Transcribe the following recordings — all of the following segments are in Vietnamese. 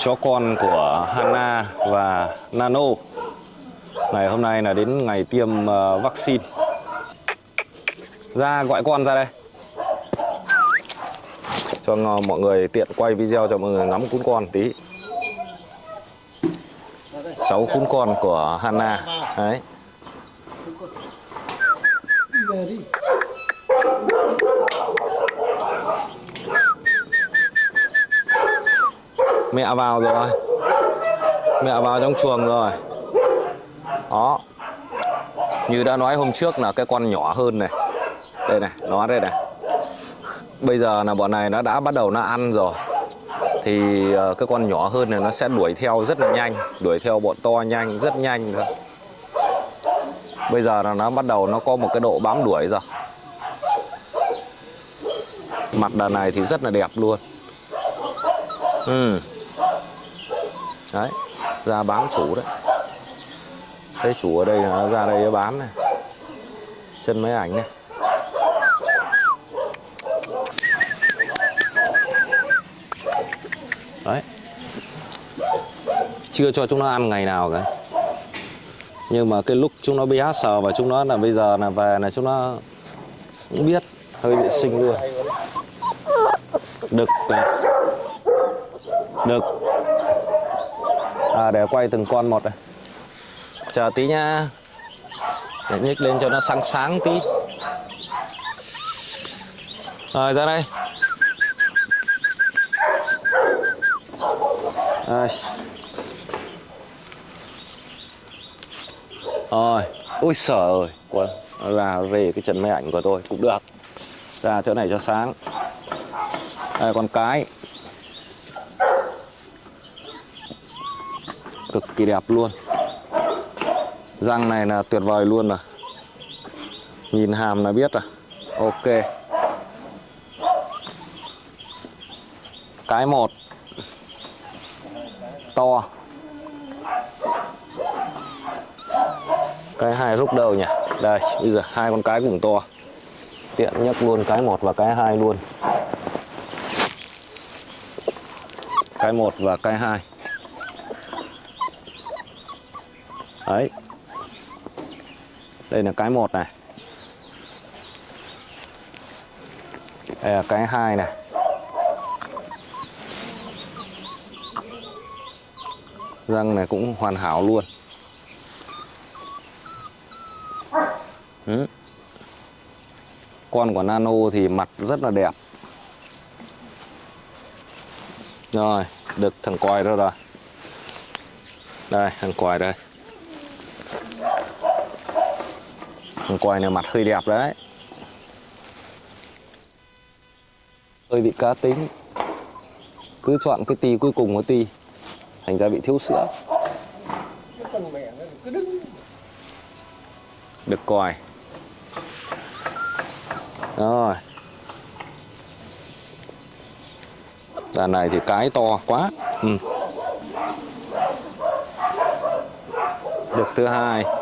chó con của Hana và Nano. Ngày hôm nay là đến ngày tiêm uh, vaccine. Ra gọi con ra đây. Cho mọi người tiện quay video cho mọi người ngắm cún con tí. Sáu cún con của Hana. Đấy. Mẹ vào rồi. Mẹ vào trong chuồng rồi. Đó. Như đã nói hôm trước là cái con nhỏ hơn này. Đây này, nó đây này. Bây giờ là bọn này nó đã bắt đầu nó ăn rồi. Thì ờ, cái con nhỏ hơn này nó sẽ đuổi theo rất là nhanh. Đuổi theo bọn to nhanh, rất nhanh thôi. Bây giờ là nó bắt đầu nó có một cái độ bám đuổi rồi. Mặt đàn này thì rất là đẹp luôn. Ừ. Đấy, Ra bám chủ đấy. Thấy chủ ở đây, nó ra đây nó bám này. Chân máy ảnh này. Đấy. Chưa cho chúng nó ăn ngày nào cả. Nhưng mà cái lúc chúng nó bé sờ và chúng nó là bây giờ là về là chúng nó cũng biết, hơi vệ sinh luôn. Đực này Đực À để quay từng con một này. Chờ tí nha Để nhích lên cho nó sáng sáng tí. Rồi, ra đây. Rồi. Ôi sợ ơi quên Là về cái chân máy ảnh của tôi cũng được. Ra chỗ này cho sáng. Đây, con cái. Cực kỳ đẹp luôn. Răng này là tuyệt vời luôn rồi Nhìn hàm là biết rồi Ok. Cái một. To. Cái hai rút đầu nhỉ. Đây, bây giờ hai con cái cũng to. Tiện nhất luôn cái một và cái hai luôn. Cái một và cái hai Đấy đây là cái một này. Đây là cái hai này. Răng này cũng hoàn hảo luôn. Ừ. Con của Nano thì mặt rất là đẹp. Rồi, Được thằng còi đó rồi. Đây, thằng còi đây. Con quay này mặt hơi đẹp đấy. Hơi bị cá tính Cứ chọn cái tì cuối cùng của tì, Thành ra bị thiếu sữa. Được còi. Rồi. Đàn này thì cái to quá. Ừ. Được thứ hai.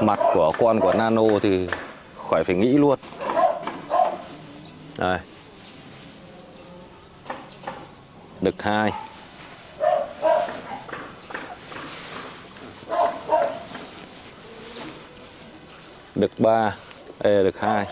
Mặt của con của Nano thì khỏi phải nghĩ luôn. Đây. Đực hai. Đực ba. Đây là đực hai.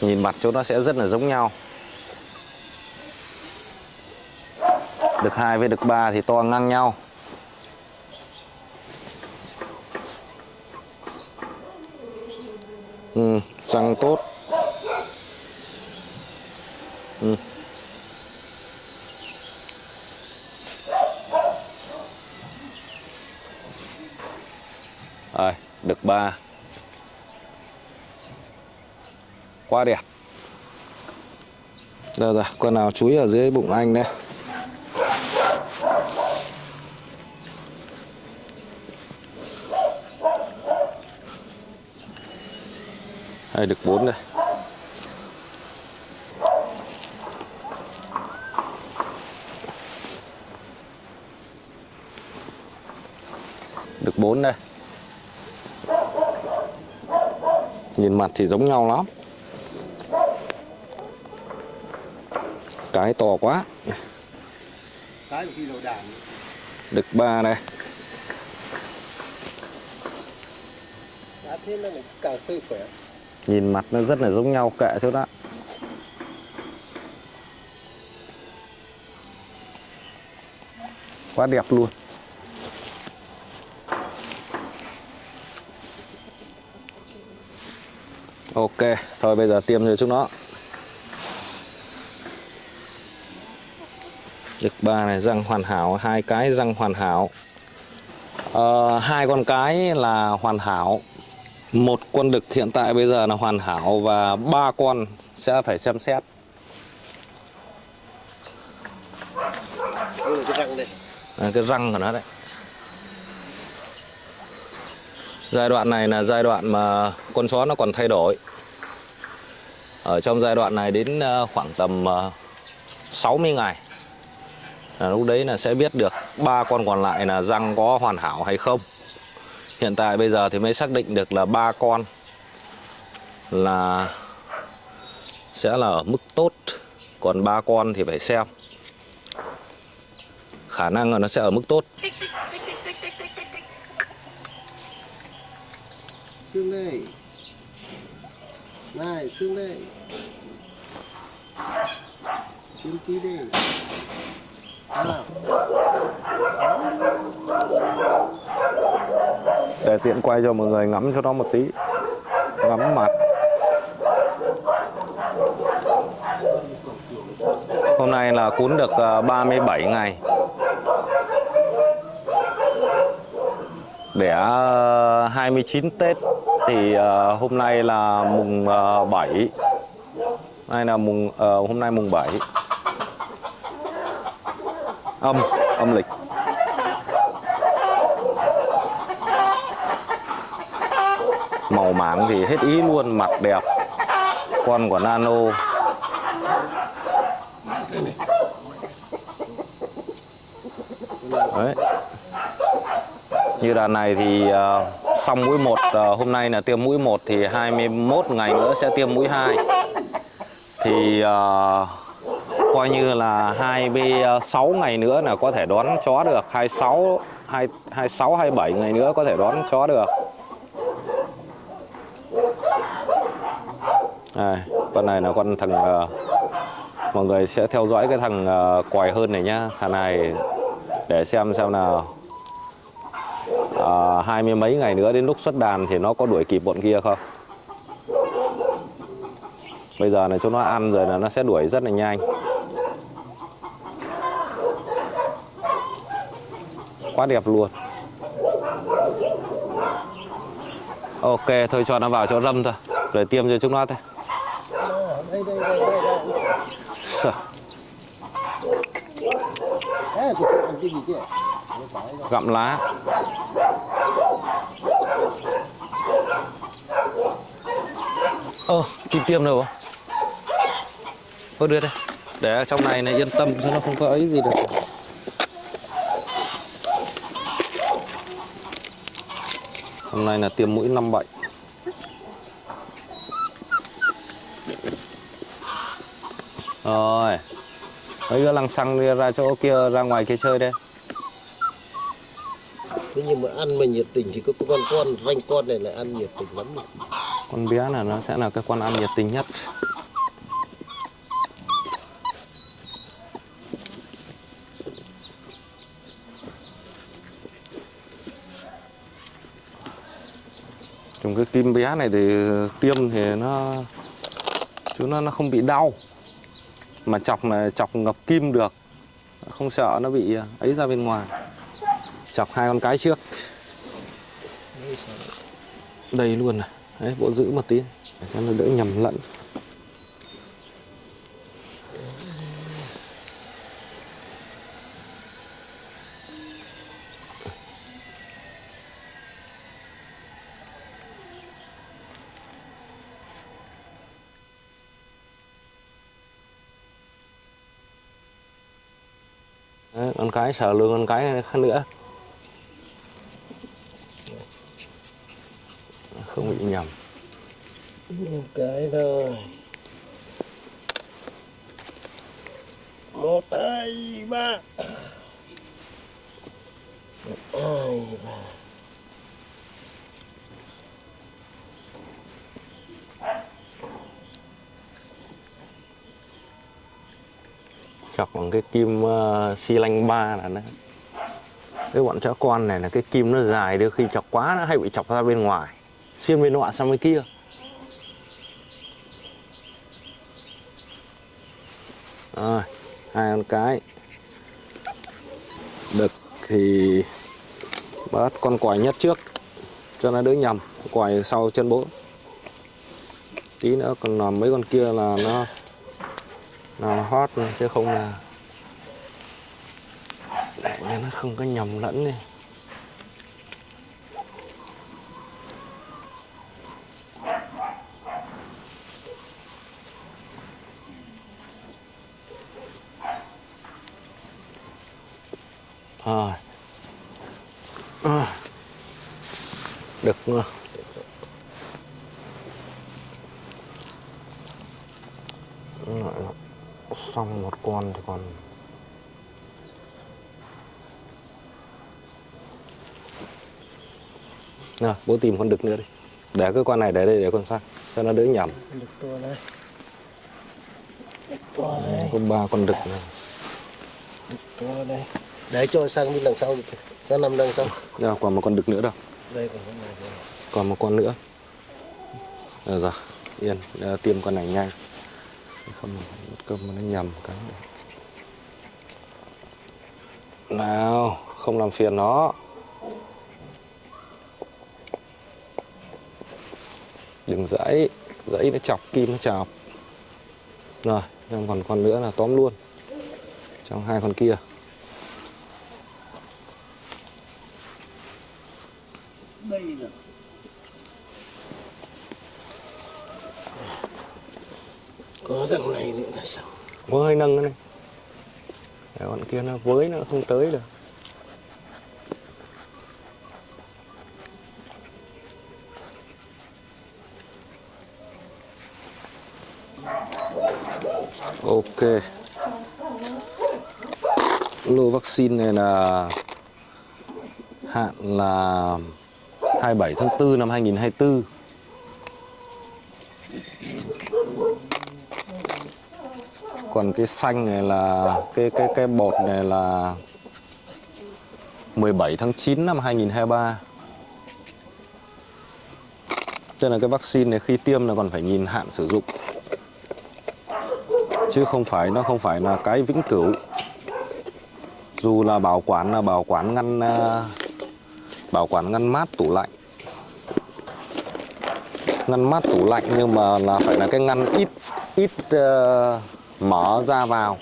Nhìn mặt chỗ nó sẽ rất là giống nhau. Đực hai với đực ba thì to ngang nhau. Ừ, răng tốt. Ừ. Rồi, được ba. Quá đẹp Đây rồi, con nào chúi ở dưới bụng anh đây. Đây được 4 đây. Được 4 đây. Nhìn mặt thì giống nhau lắm. Cái to quá. Ba này đã thế nó càng sơ khỏe nhìn mặt nó rất là giống nhau kệ chỗ đó quá đẹp luôn. Ok thôi bây giờ tiêm cho chúng nó. Đực ba này răng hoàn hảo hai cái răng hoàn hảo. À, hai con cái là hoàn hảo một con đực hiện tại bây giờ là hoàn hảo và ba con sẽ phải xem xét. Cái răng đây. À, cái răng của nó đấy. Giai đoạn này là giai đoạn mà con chó nó còn thay đổi. Ở trong giai đoạn này đến ờ, khoảng tầm ờ, 60 ngày là lúc đấy là sẽ biết được ba con còn lại là răng có hoàn hảo hay không hiện tại bây giờ thì mới xác định được là ba con là sẽ là ở mức tốt. Còn ba con thì phải xem. Khả năng là nó sẽ ở mức tốt. Xương đây này xương đây xương tí đây nào để tiện quay cho mọi người ngắm cho nó một tí. Ngắm mặt. Hôm nay là cún được ờ, 37 ngày. Đẻ 29 ờ, Tết thì ờ, hôm nay là mùng ờ, 7 nay là mùng hôm nay mùng 7 âm âm lịch. Màu mảng thì hết ý luôn mặt đẹp con của nano. Đấy. Như đàn này thì uh, xong mũi một uh, hôm nay là tiêm mũi một thì 21 ngày nữa sẽ tiêm mũi 2 thì uh, coi như là 26 ngày nữa là có thể đón chó được 26 2 26 27 ngày nữa có thể đón chó được. À, Đây, con này là con thằng uh, mọi người sẽ theo dõi cái thằng uh, quài hơn này nhá. Thằng này để xem xem nào. Uh, hai mươi mấy ngày nữa đến lúc xuất đàn thì nó có đuổi kịp bọn kia không? Bây giờ này cho nó ăn rồi là nó sẽ đuổi rất là nhanh. Quá đẹp luôn. Ok thôi cho nó vào chỗ râm thôi. Rồi tiêm cho chúng nó thôi đây đây đây đây đây Sợ, cái gì kia gặm lá. Ơ kim tiêm đâu Thôi đưa đây. Để trong này này yên tâm cho nó không có ấy gì được. Hôm nay là tiêm mũi năm bệnh rồi. Mấy đứa lăng xăng đi ra chỗ kia ra ngoài kia chơi đây. Thế nhưng mà ăn mà nhiệt tình thì có con con ranh con này lại ăn nhiệt tình lắm con bé là nó sẽ là cái con ăn nhiệt tình nhất. Trong cái kim bé này thì tiêm thì nó chứ nó nó không bị đau mà chọc là chọc ngập kim được, không sợ nó bị ờ, ấy ra bên ngoài. Chọc hai con cái trước. Đây luôn này. Đấy, bộ giữ một tí. Cho nó đỡ nhầm lẫn. Đấy, con cái sợ lương con cái khác nữa. Không bị nhầm. Một cái thôi. Một hai ba. Một hai ba. Chọc bằng cái kim uh, xi lanh ba là nó cái bọn chó con này là cái kim nó dài đôi khi chọc quá nó hay bị chọc ra bên ngoài. Xuyên bên nọ sang bên kia. Rồi hai con cái. Đực thì bắt con quài nhất trước cho nó đỡ nhầm. Quài sau chân bố. Tí nữa còn làm mấy con kia là nó là nó hot chứ không là để cho nó không có nhầm lẫn đi rồi à. được chưa? Lại là xong một con thì còn nào bố tìm con đực nữa đi. Để cái con này để đây để con sang cho nó đỡ nhầm. To này có ba con đực này to đây. Để cho sang bên đằng sau kìa. cho nằm đằng sau. Đâu, còn một con đực nữa đâu. Đây còn này một con nữa. Rồi rồi yên à, tiêm con này nhanh. Không mà nó nhầm cái nào không làm phiền nó đừng dãy dãy nó chọc kim nó chọc. Rồi trong còn con nữa là tóm luôn. Trong hai con kia. Đây có răng này nữa là sao? Có hơi nâng nữa này. Để con kia nó với nó không tới được ok. Lô vaccine này là hạn là 27 tháng 4 năm 2024 còn cái xanh này là, cái cái cái bột này là 17 tháng 9 năm 2023 cho nên là cái vaccine này khi tiêm là còn phải nhìn hạn sử dụng chứ không phải nó không phải là cái vĩnh cửu. Dù là bảo quản là bảo quản ngăn à, bảo quản ngăn mát tủ lạnh. Ngăn mát tủ lạnh nhưng mà là phải là cái ngăn ít ít uh, mở ra vào.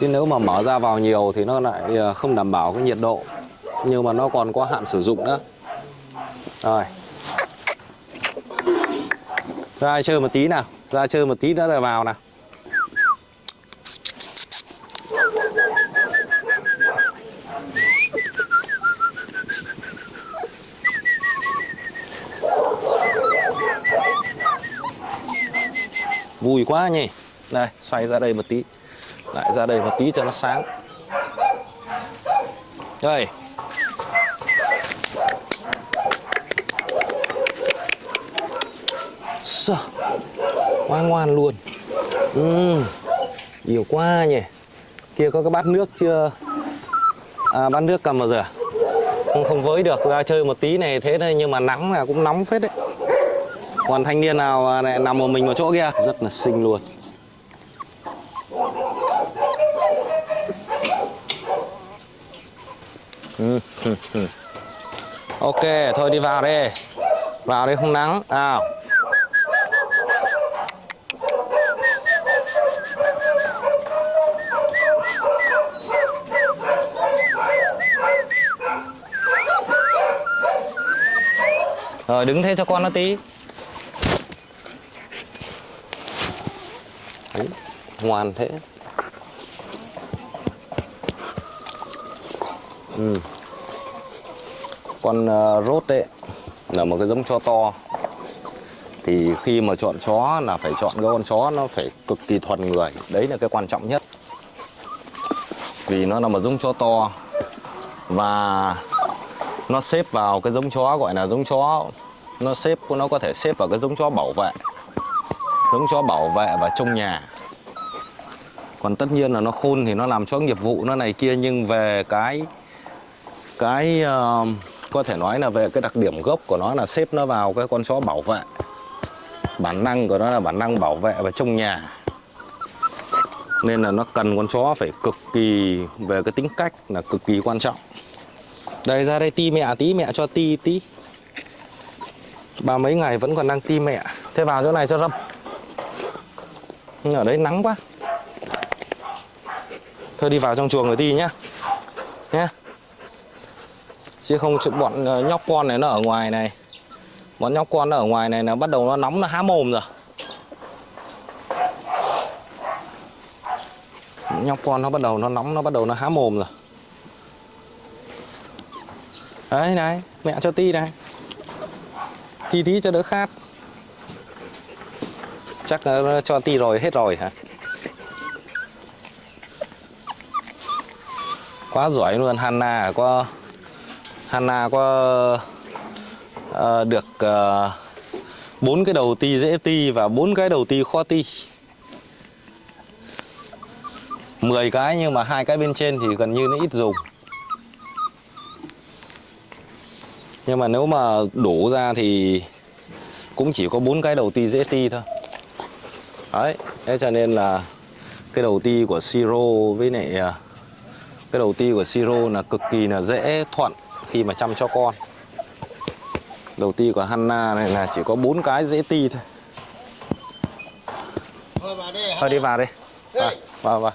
Chứ nếu mà mở ra vào nhiều thì nó lại à, không đảm bảo cái nhiệt độ. Nhưng mà nó còn có hạn sử dụng nữa. Rồi. Ra chơi một tí nào. Ra chơi một tí nữa rồi vào nào. Vui quá nhỉ. Đây xoay ra đây một tí. Lại ra đây một tí cho nó sáng. Đây. Sợ. quá ngoan luôn. Uhm, nhiều quá nhỉ. Kia có cái bát nước chưa? À, bát nước cầm vào rửa à? không không với được. Ra chơi một tí này thế này nhưng mà nắng là cũng nóng phết đấy còn thanh niên nào này nằm một mình một chỗ kia? Rất là xinh luôn. Ok thôi đi vào đi. Vào đi không nắng. Nào. Rồi đứng thế cho con nó tí Đấy, ngoan thế. Ừ. con uh, rốt đấy là một cái giống chó to. Thì khi mà chọn chó là phải chọn cái con chó nó phải cực kỳ thuần người. Đấy là cái quan trọng nhất. Vì nó là một giống chó to. Và nó xếp vào cái giống chó gọi là giống chó nó xếp nó có thể xếp vào cái giống chó bảo vệ giống chó bảo vệ và trông nhà. Còn tất nhiên là nó khôn thì nó làm chó nghiệp vụ nó này kia nhưng về cái cái uh, có thể nói là về cái đặc điểm gốc của nó là xếp nó vào cái con chó bảo vệ. Bản năng của nó là bản năng bảo vệ và trông nhà. Nên là nó cần con chó phải cực kỳ về cái tính cách là cực kỳ quan trọng. Đây ra đây ti mẹ tí mẹ cho ti tí. Ba mấy ngày vẫn còn đang ti mẹ. Thế vào chỗ này cho râm. Nhưng ở đấy nắng quá. Thôi đi vào trong chuồng rồi đi nhá. Nhá. Chứ không bọn ờ, nhóc con này nó ở ngoài này. Bọn nhóc con nó ở ngoài này nó bắt đầu nó nóng, nó há mồm rồi. Nhóc con nó bắt đầu nó nóng, nó bắt đầu nó há mồm rồi. Đấy, này, mẹ cho ti này. Ti tí cho đỡ khát chắc nó cho ti rồi hết rồi hả? Quá giỏi luôn Hanna có Hanna có Uh, được bốn bốn cái đầu ti dễ ti và bốn cái đầu ti khó ti. 10 cái nhưng mà hai cái bên trên thì gần như nó ít dùng. Nhưng mà nếu mà đổ ra thì cũng chỉ có bốn cái đầu ti dễ ti thôi đấy thế cho nên là cái đầu ti của siro với lại à, cái đầu ti của siro là cực kỳ là dễ thuận khi mà chăm cho con. Đầu ti của Hanna này là chỉ có bốn cái dễ ti thôi. Thôi đi vào đi. Vào vào, vào.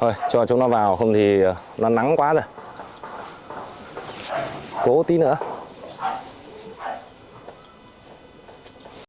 thôi cho chúng nó vào không thì ờ, nó nắng quá rồi. Cố tí nữa